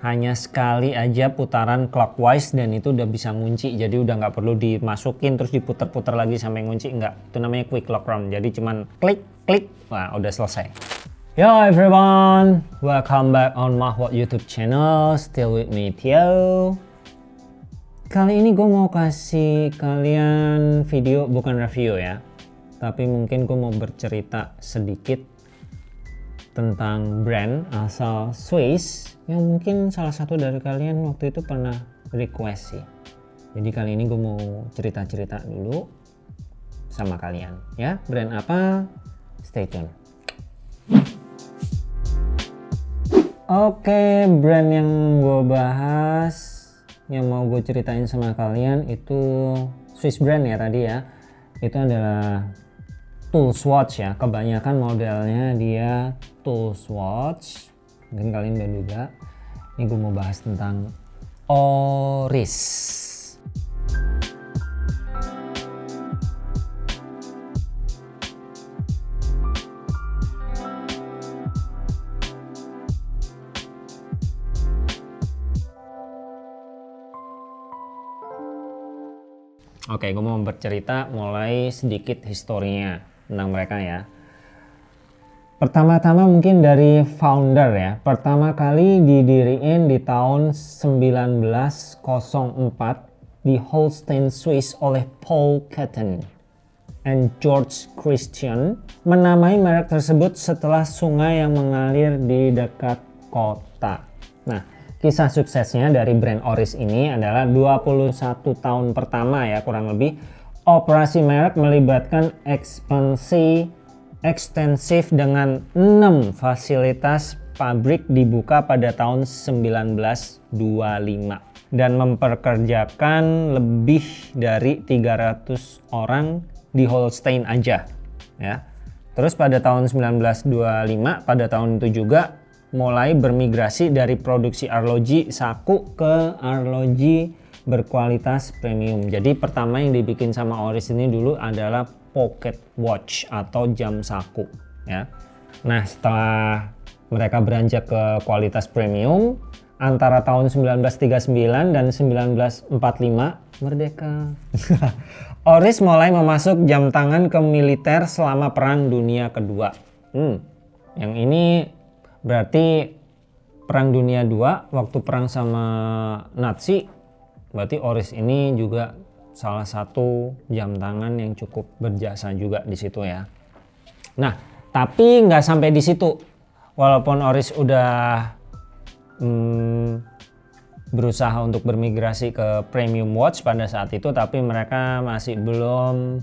hanya sekali aja putaran clockwise dan itu udah bisa ngunci. Jadi udah nggak perlu dimasukin terus diputer-puter lagi sampai ngunci. Nggak. Itu namanya quick lock round. Jadi cuman klik klik. Wah udah selesai. Yo everyone, welcome back on Mahwat YouTube channel, still with me Tio. Kali ini gue mau kasih kalian video, bukan review ya, tapi mungkin gue mau bercerita sedikit tentang brand asal Swiss yang mungkin salah satu dari kalian waktu itu pernah request sih. Jadi kali ini gue mau cerita-cerita dulu sama kalian ya. Brand apa? Stay tune. Oke, brand yang gue bahas, yang mau gue ceritain sama kalian itu Swiss brand ya tadi ya. Itu adalah tool swatch ya. Kebanyakan modelnya dia tool swatch. Mungkin kalian udah juga. Ini gue mau bahas tentang Oris. Oke, gue mau bercerita mulai sedikit historinya tentang mereka ya. Pertama-tama mungkin dari founder ya. Pertama kali didiriin di tahun 1904 di Holstein, Swiss oleh Paul Caton and George Christian menamai merek tersebut setelah sungai yang mengalir di dekat kota. Nah, Kisah suksesnya dari brand Oris ini adalah 21 tahun pertama ya kurang lebih operasi merek melibatkan ekspansi ekstensif dengan 6 fasilitas pabrik dibuka pada tahun 1925 dan memperkerjakan lebih dari 300 orang di Holstein aja ya. Terus pada tahun 1925 pada tahun itu juga mulai bermigrasi dari produksi arloji saku ke arloji berkualitas premium. Jadi pertama yang dibikin sama Oris ini dulu adalah pocket watch atau jam saku ya. Nah, setelah mereka beranjak ke kualitas premium antara tahun 1939 dan 1945 merdeka. Oris mulai memasuk jam tangan ke militer selama Perang Dunia Kedua. Hmm, yang ini Berarti Perang Dunia II waktu perang sama Nazi berarti Oris ini juga salah satu jam tangan yang cukup berjasa juga di situ ya. Nah, tapi nggak sampai di situ. Walaupun Oris udah hmm, berusaha untuk bermigrasi ke premium watch pada saat itu, tapi mereka masih belum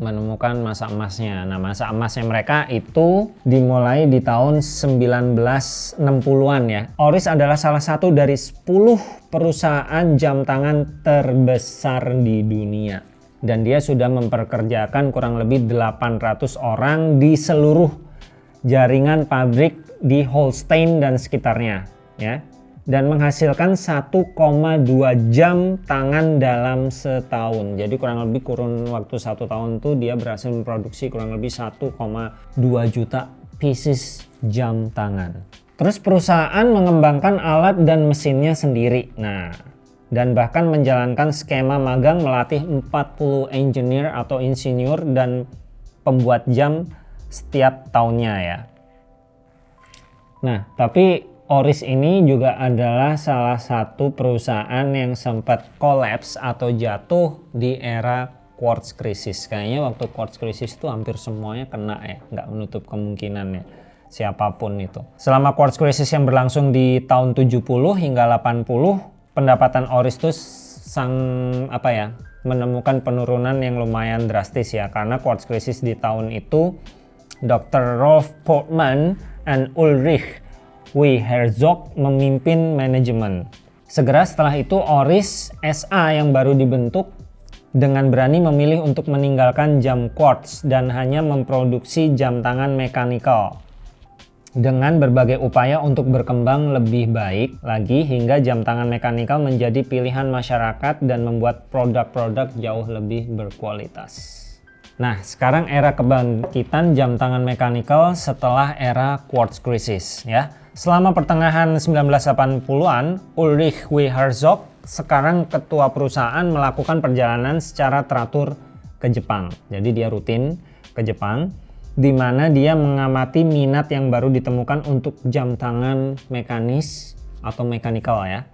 menemukan masa emasnya. Nah, masa emasnya mereka itu dimulai di tahun 1960-an ya. Oris adalah salah satu dari 10 perusahaan jam tangan terbesar di dunia. Dan dia sudah memperkerjakan kurang lebih 800 orang di seluruh jaringan pabrik di Holstein dan sekitarnya ya dan menghasilkan 1,2 jam tangan dalam setahun. Jadi kurang lebih kurun waktu satu tahun tuh dia berhasil memproduksi kurang lebih 1,2 juta pieces jam tangan. Terus perusahaan mengembangkan alat dan mesinnya sendiri. Nah, dan bahkan menjalankan skema magang melatih 40 engineer atau insinyur dan pembuat jam setiap tahunnya ya. Nah, tapi Oris ini juga adalah salah satu perusahaan yang sempat kolaps atau jatuh di era quartz crisis. Kayaknya waktu quartz crisis itu hampir semuanya kena ya, nggak menutup kemungkinannya siapa pun itu. Selama quartz crisis yang berlangsung di tahun 70 hingga 80, pendapatan Oris itu sang apa ya, menemukan penurunan yang lumayan drastis ya karena quartz crisis di tahun itu Dr. Rolf Portman and Ulrich Wei Herzog memimpin manajemen. Segera setelah itu Oris SA yang baru dibentuk dengan berani memilih untuk meninggalkan jam quartz dan hanya memproduksi jam tangan mekanikal. Dengan berbagai upaya untuk berkembang lebih baik lagi hingga jam tangan mekanikal menjadi pilihan masyarakat dan membuat produk-produk jauh lebih berkualitas. Nah, sekarang era kebangkitan jam tangan mekanikal setelah era quartz crisis ya. Selama pertengahan 1980-an, Ulrich W. Herzog, sekarang ketua perusahaan melakukan perjalanan secara teratur ke Jepang. Jadi dia rutin ke Jepang, di mana dia mengamati minat yang baru ditemukan untuk jam tangan mekanis atau mechanical ya.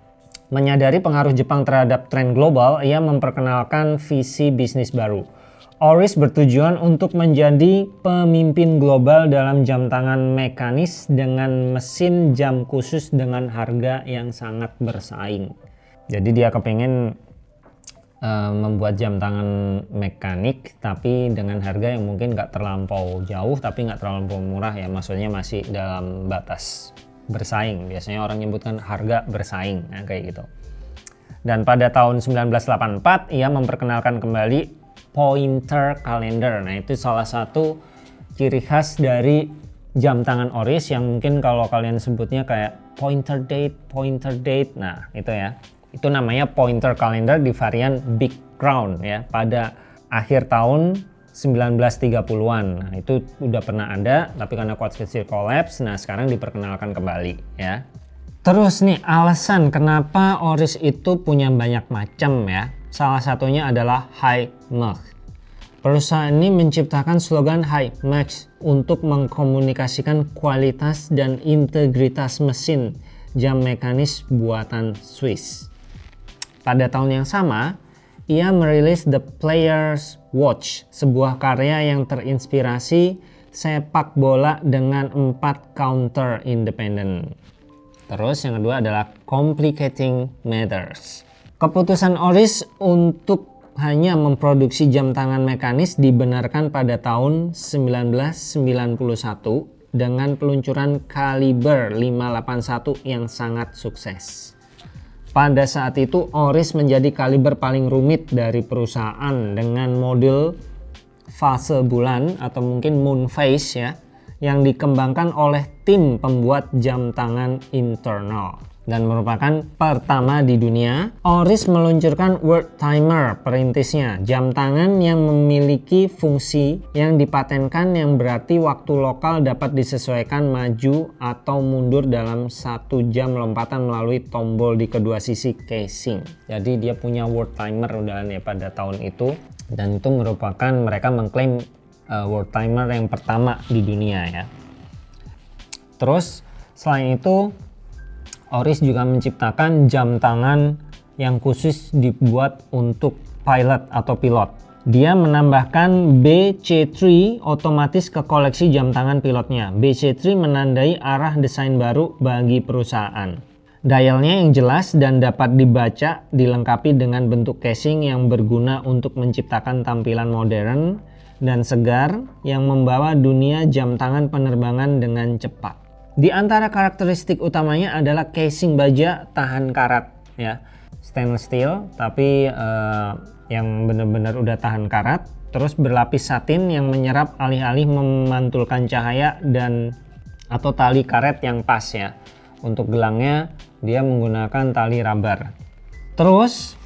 Menyadari pengaruh Jepang terhadap tren global, ia memperkenalkan visi bisnis baru Oris bertujuan untuk menjadi pemimpin global dalam jam tangan mekanis dengan mesin jam khusus dengan harga yang sangat bersaing. Jadi dia kepengen uh, membuat jam tangan mekanik tapi dengan harga yang mungkin nggak terlampau jauh tapi nggak terlampau murah ya maksudnya masih dalam batas bersaing. Biasanya orang nyebutkan harga bersaing ya, kayak gitu. Dan pada tahun 1984 ia memperkenalkan kembali pointer calendar. Nah, itu salah satu ciri khas dari jam tangan Oris yang mungkin kalau kalian sebutnya kayak pointer date, pointer date. Nah, itu ya. Itu namanya pointer calendar di varian Big Crown ya pada akhir tahun 1930-an. Nah, itu udah pernah ada tapi karena quartz kecil collapse, nah sekarang diperkenalkan kembali ya. Terus nih alasan kenapa Oris itu punya banyak macam ya. Salah satunya adalah High Max. Perusahaan ini menciptakan slogan High Max untuk mengkomunikasikan kualitas dan integritas mesin jam mekanis buatan Swiss. Pada tahun yang sama, ia merilis The Player's Watch, sebuah karya yang terinspirasi sepak bola dengan empat counter independent. Terus yang kedua adalah Complicating Matters. Keputusan Oris untuk hanya memproduksi jam tangan mekanis dibenarkan pada tahun 1991 dengan peluncuran kaliber 581 yang sangat sukses. Pada saat itu Oris menjadi kaliber paling rumit dari perusahaan dengan model fase bulan atau mungkin moon phase ya yang dikembangkan oleh tim pembuat jam tangan internal dan merupakan pertama di dunia, Oris meluncurkan World Timer perintisnya, jam tangan yang memiliki fungsi yang dipatenkan yang berarti waktu lokal dapat disesuaikan maju atau mundur dalam satu jam lompatan melalui tombol di kedua sisi casing. Jadi dia punya World Timer udah ya pada tahun itu dan itu merupakan mereka mengklaim uh, World Timer yang pertama di dunia ya. Terus selain itu Oris juga menciptakan jam tangan yang khusus dibuat untuk pilot atau pilot. Dia menambahkan BC3 otomatis ke koleksi jam tangan pilotnya. BC3 menandai arah desain baru bagi perusahaan. Dialnya yang jelas dan dapat dibaca dilengkapi dengan bentuk casing yang berguna untuk menciptakan tampilan modern dan segar yang membawa dunia jam tangan penerbangan dengan cepat. Di antara karakteristik utamanya adalah casing baja tahan karat ya. Stainless steel tapi uh, yang benar-benar udah tahan karat. Terus berlapis satin yang menyerap alih-alih memantulkan cahaya dan atau tali karet yang pas ya. Untuk gelangnya dia menggunakan tali rubber. Terus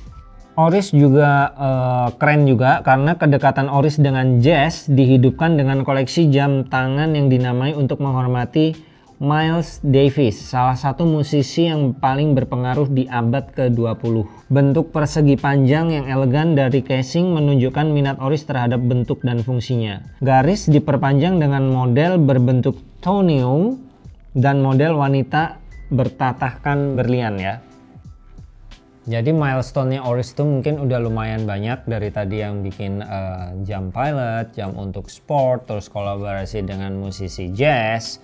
Oris juga uh, keren juga karena kedekatan Oris dengan jazz dihidupkan dengan koleksi jam tangan yang dinamai untuk menghormati Miles Davis, salah satu musisi yang paling berpengaruh di abad ke-20. Bentuk persegi panjang yang elegan dari casing menunjukkan minat Oris terhadap bentuk dan fungsinya. Garis diperpanjang dengan model berbentuk toneum dan model wanita bertatahkan berlian ya. Jadi milestone-nya Oris itu mungkin udah lumayan banyak dari tadi yang bikin uh, jam pilot, jam untuk sport, terus kolaborasi dengan musisi jazz,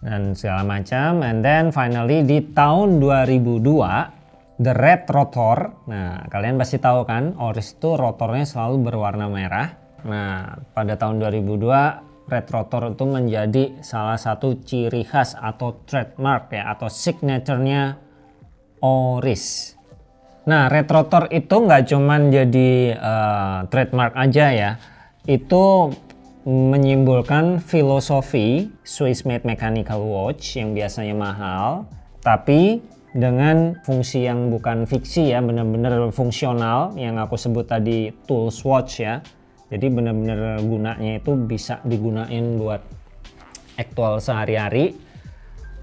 dan segala macam. And then finally di tahun 2002 the red rotor. Nah kalian pasti tahu kan Oris itu rotornya selalu berwarna merah. Nah pada tahun 2002 red rotor itu menjadi salah satu ciri khas atau trademark ya atau signaturenya Oris. Nah red rotor itu nggak cuman jadi uh, trademark aja ya. Itu menyimbolkan filosofi Swiss made mechanical watch yang biasanya mahal tapi dengan fungsi yang bukan fiksi ya benar-benar fungsional yang aku sebut tadi tools watch ya. Jadi benar-benar gunanya itu bisa digunain buat aktual sehari-hari.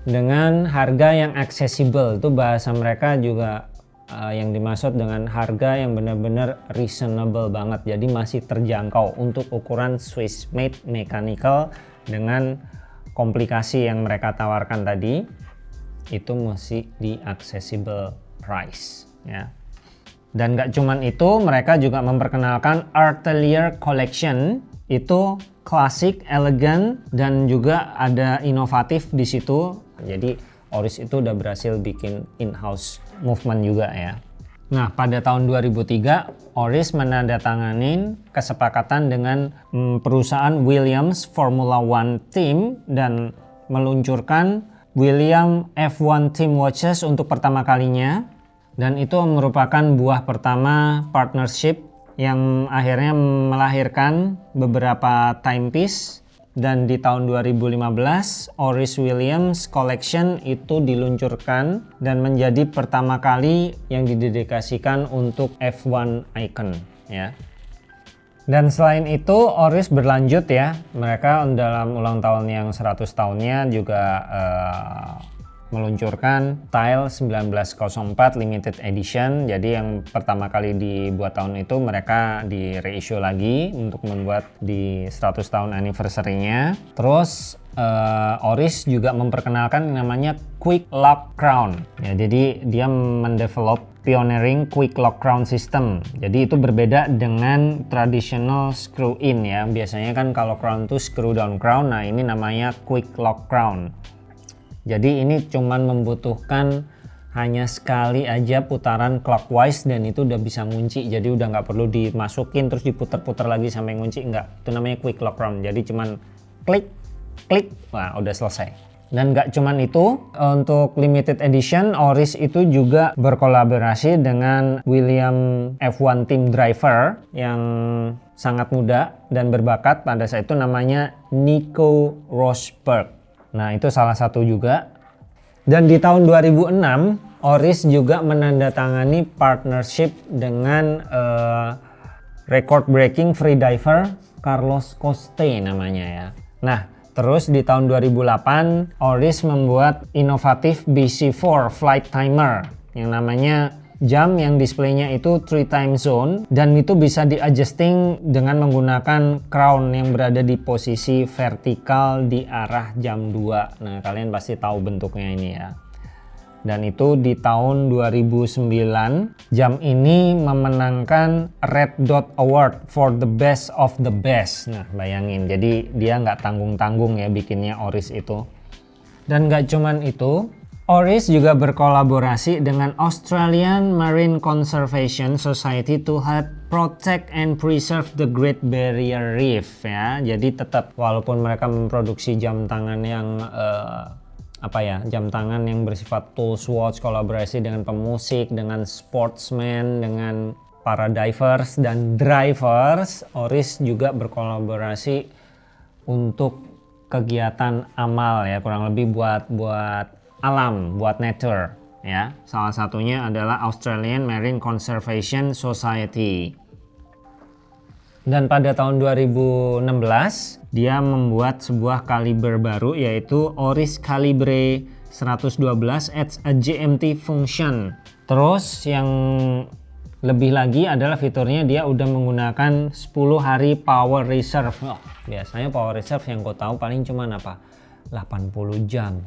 Dengan harga yang accessible itu bahasa mereka juga uh, yang dimaksud dengan harga yang benar-benar reasonable banget. Jadi masih terjangkau untuk ukuran Swiss made mechanical dengan komplikasi yang mereka tawarkan tadi itu masih di accessible price ya. Dan gak cuman itu mereka juga memperkenalkan Artelier Collection. Itu klasik, elegan dan juga ada inovatif di situ. Jadi Oris itu udah berhasil bikin in-house movement juga ya. Nah, pada tahun 2003, Oris menandatangani kesepakatan dengan mm, perusahaan Williams Formula One Team dan meluncurkan William F1 Team Watches untuk pertama kalinya. Dan itu merupakan buah pertama partnership yang akhirnya melahirkan beberapa timepiece dan di tahun 2015 Oris Williams Collection itu diluncurkan dan menjadi pertama kali yang didedikasikan untuk F1 icon ya. Dan selain itu Oris berlanjut ya, mereka dalam ulang tahun yang 100 tahunnya juga uh, meluncurkan Tile 1904 limited edition. Jadi yang pertama kali dibuat tahun itu mereka di reissue lagi untuk membuat di 100 tahun anniversary-nya. Terus uh, Oris juga memperkenalkan namanya Quick Lock Crown. Ya jadi dia mendevelop pioneering Quick Lock Crown System. Jadi itu berbeda dengan traditional screw in ya. Biasanya kan kalau crown itu screw down crown. Nah ini namanya Quick Lock Crown jadi ini cuman membutuhkan hanya sekali aja putaran clockwise dan itu udah bisa ngunci. Jadi udah nggak perlu dimasukin terus diputar-putar lagi sampai ngunci. Nggak. Itu namanya quick lock round. Jadi cuman klik klik wah udah selesai. Dan nggak cuman itu untuk limited edition Oris itu juga berkolaborasi dengan William F1 Team Driver yang sangat muda dan berbakat. Pada saat itu namanya Nico Rosberg Nah itu salah satu juga. Dan di tahun 2006 Oris juga menandatangani partnership dengan uh, record breaking freediver Carlos Coste namanya ya. Nah terus di tahun 2008 Oris membuat inovatif BC4 flight timer yang namanya jam yang displaynya itu three time zone dan itu bisa di adjusting dengan menggunakan crown yang berada di posisi vertikal di arah jam 2 nah kalian pasti tahu bentuknya ini ya. Dan itu di tahun 2009 jam ini memenangkan Red Dot Award for the best of the best. Nah bayangin jadi dia nggak tanggung-tanggung ya bikinnya Oris itu. Dan nggak cuman itu Oris juga berkolaborasi dengan Australian Marine Conservation Society to help protect and preserve the Great Barrier Reef ya. Jadi tetap walaupun mereka memproduksi jam tangan yang uh, apa ya, jam tangan yang bersifat tools watch, kolaborasi dengan pemusik, dengan sportsman, dengan para divers dan drivers, Oris juga berkolaborasi untuk kegiatan amal ya kurang lebih buat buat alam, buat nature ya. Salah satunya adalah Australian Marine Conservation Society. Dan pada tahun 2016 dia membuat sebuah kaliber baru yaitu Oris Calibre 112 adds a GMT function. Terus yang lebih lagi adalah fiturnya dia udah menggunakan 10 hari power reserve. Oh, biasanya power reserve yang kau tahu paling cuma apa? 80 jam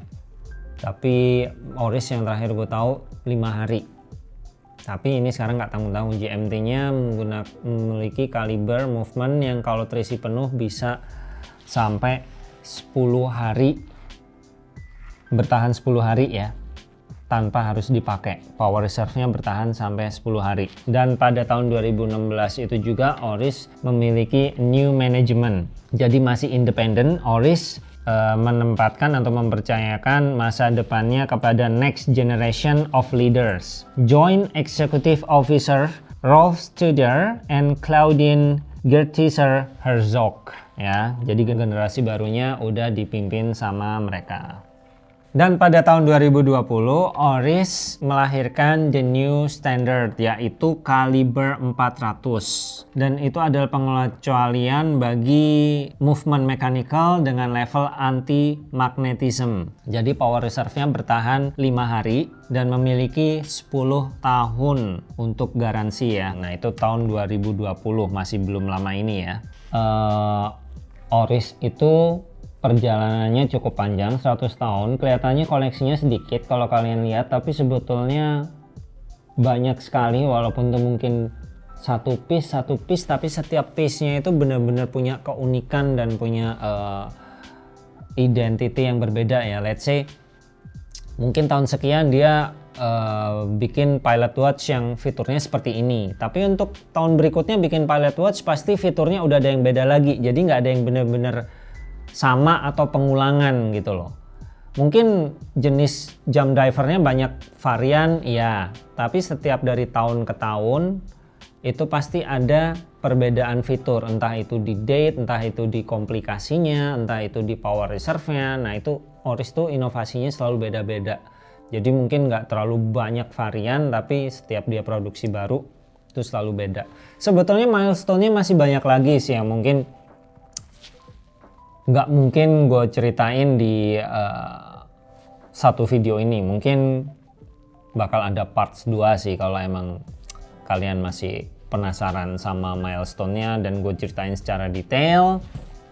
tapi Oris yang terakhir gue tahu 5 hari. Tapi ini sekarang nggak tanggung-tanggung GMT nya memiliki kaliber movement yang kalau terisi penuh bisa sampai 10 hari. Bertahan 10 hari ya tanpa harus dipakai. Power reserve nya bertahan sampai 10 hari. Dan pada tahun 2016 itu juga Oris memiliki new management. Jadi masih independen Oris uh, menempatkan atau mempercayakan masa depannya kepada next generation of leaders. Joint Executive Officer Rolf Studer and Claudine Gertiser Herzog ya. Jadi generasi barunya udah dipimpin sama mereka. Dan pada tahun 2020, Oris melahirkan the new standard yaitu kaliber 400. Dan itu adalah pengecualian bagi movement mechanical dengan level anti-magnetism. Jadi power reserve-nya bertahan 5 hari dan memiliki 10 tahun untuk garansi ya. Nah itu tahun 2020 masih belum lama ini ya. Uh, Oris itu perjalanannya cukup panjang 100 tahun. Kelihatannya koleksinya sedikit kalau kalian lihat tapi sebetulnya banyak sekali walaupun itu mungkin satu piece satu piece tapi setiap piece-nya itu benar-benar punya keunikan dan punya uh, identity yang berbeda ya. Let's say mungkin tahun sekian dia uh, bikin pilot watch yang fiturnya seperti ini. Tapi untuk tahun berikutnya bikin pilot watch pasti fiturnya udah ada yang beda lagi. Jadi nggak ada yang benar-benar sama atau pengulangan gitu loh. Mungkin jenis jam divernya banyak varian, iya. Tapi setiap dari tahun ke tahun itu pasti ada perbedaan fitur. Entah itu di date, entah itu di komplikasinya, entah itu di power reserve-nya. Nah itu Oris tuh inovasinya selalu beda-beda. Jadi mungkin nggak terlalu banyak varian, tapi setiap dia produksi baru itu selalu beda. Sebetulnya milestone-nya masih banyak lagi sih yang mungkin nggak mungkin gue ceritain di uh, satu video ini. Mungkin bakal ada parts 2 sih kalau emang kalian masih penasaran sama milestone-nya dan gue ceritain secara detail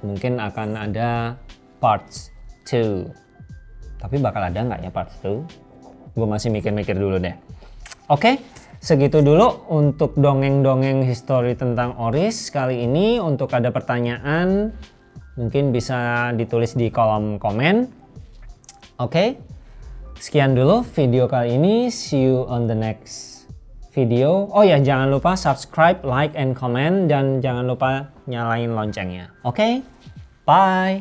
mungkin akan ada parts 2 tapi bakal ada nggak ya parts 2 gue masih mikir-mikir dulu deh. Oke okay, segitu dulu untuk dongeng-dongeng histori tentang Oris kali ini. Untuk ada pertanyaan mungkin bisa ditulis di kolom komen oke okay? sekian dulu video kali ini see you on the next video oh ya jangan lupa subscribe like and comment dan jangan lupa nyalain loncengnya oke okay? bye